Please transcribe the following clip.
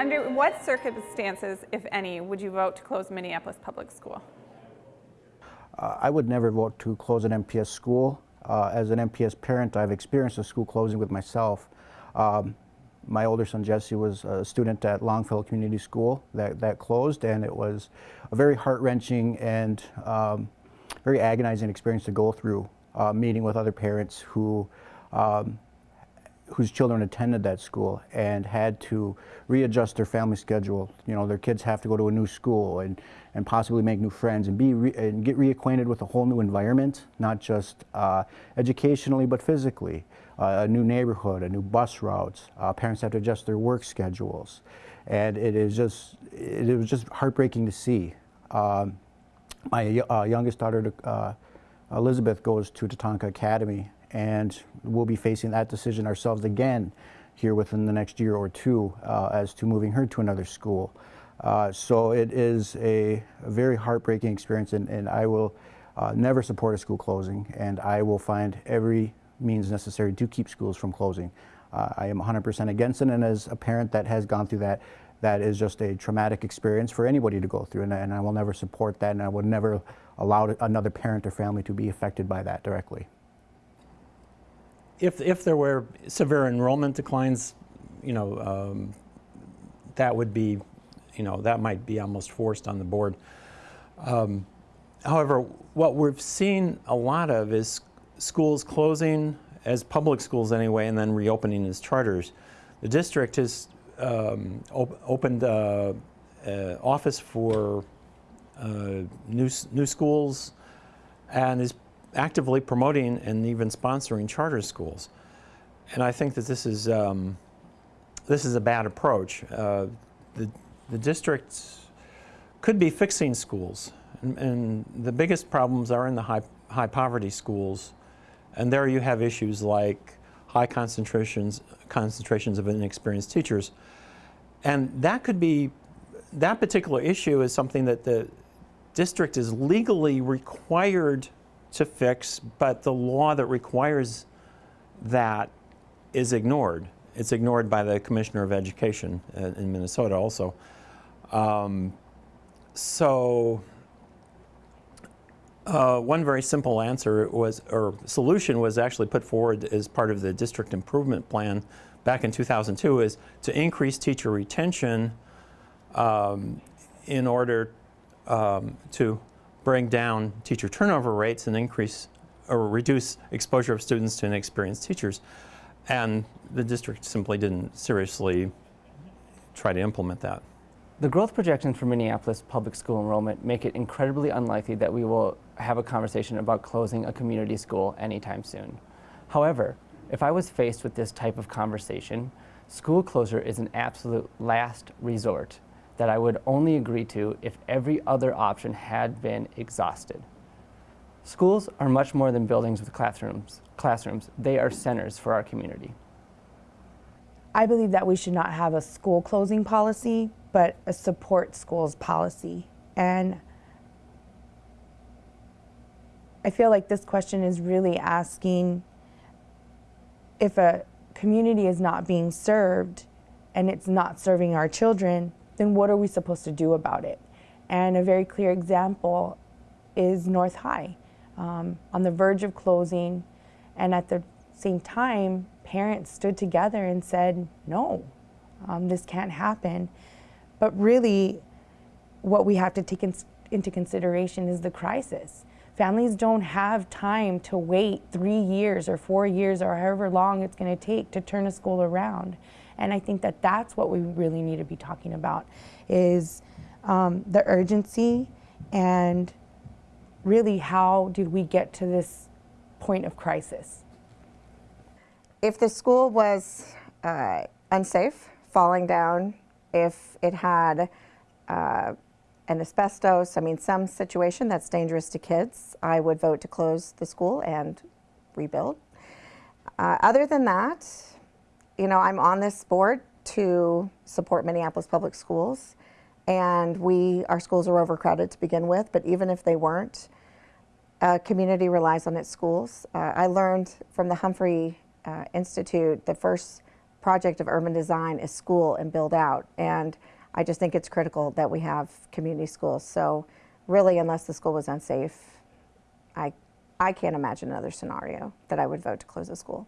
Under what circumstances, if any, would you vote to close Minneapolis Public School? Uh, I would never vote to close an MPS school. Uh, as an MPS parent, I've experienced a school closing with myself. Um, my older son Jesse was a student at Longfellow Community School that, that closed, and it was a very heart-wrenching and um, very agonizing experience to go through, uh, meeting with other parents who um, whose children attended that school and had to readjust their family schedule. You know, their kids have to go to a new school and, and possibly make new friends and, be re and get reacquainted with a whole new environment, not just uh, educationally but physically. Uh, a new neighborhood, a new bus routes. Uh, parents have to adjust their work schedules. And it is just, it, it was just heartbreaking to see. Um, my uh, youngest daughter, uh, Elizabeth, goes to Tatanka Academy and we'll be facing that decision ourselves again here within the next year or two uh, as to moving her to another school. Uh, so it is a, very heartbreaking experience and, and I will uh, never support a school closing and I will find every means necessary to keep schools from closing. Uh, I am 100% against it and as a parent that has gone through that, that is just a traumatic experience for anybody to go through and, and I will never support that and I would never allow another parent or family to be affected by that directly if, if there were severe enrollment declines, you know, um, that would be, you know, that might be almost forced on the board. Um, however, what we've seen a lot of is schools closing as public schools anyway and then reopening as charters. The district has um, op opened uh, uh, office for uh, new, new schools and is actively promoting and even sponsoring charter schools. And I think that this is, um, this is a bad approach. Uh, the, the district could be fixing schools. And, and, the biggest problems are in the high, high poverty schools. And there you have issues like high concentrations, concentrations of inexperienced teachers. And that could be, that particular issue is something that the district is legally required to fix, but the law that requires that is ignored. It's ignored by the Commissioner of Education in Minnesota also. Um, so uh, one very simple answer was, or solution was actually put forward as part of the district improvement plan back in 2002 is to increase teacher retention um, in order um, to bring down teacher turnover rates and increase or reduce exposure of students to inexperienced teachers. And the district simply didn't seriously try to implement that. The growth projections for Minneapolis public school enrollment make it incredibly unlikely that we will have a conversation about closing a community school anytime soon. However, if I was faced with this type of conversation, school closure is an absolute last resort that I would only agree to if every other option had been exhausted. Schools are much more than buildings with classrooms. classrooms. They are centers for our community. I believe that we should not have a school closing policy, but a support schools policy. And I feel like this question is really asking if a community is not being served and it's not serving our children, then what are we supposed to do about it? And a very clear example is North High, um, on the verge of closing, and at the same time, parents stood together and said, no, um, this can't happen. But really, what we have to take in, into consideration is the crisis. Families don't have time to wait three years or four years or however long it's going to take to turn a school around. And I think that that's what we really need to be talking about is um, the urgency and really how did we get to this point of crisis. If the school was uh, unsafe, falling down, if it had uh, an asbestos, I mean some situation that's dangerous to kids, I would vote to close the school and rebuild. Uh, other than that, you know, I'm on this board to support Minneapolis Public Schools and we, our schools are overcrowded to begin with, but even if they weren't, a community relies on its schools. Uh, I learned from the Humphrey uh, Institute the first project of urban design is school and build out. And I just think it's critical that we have community schools. So really, unless the school was unsafe, I, I can't imagine another scenario that I would vote to close a school.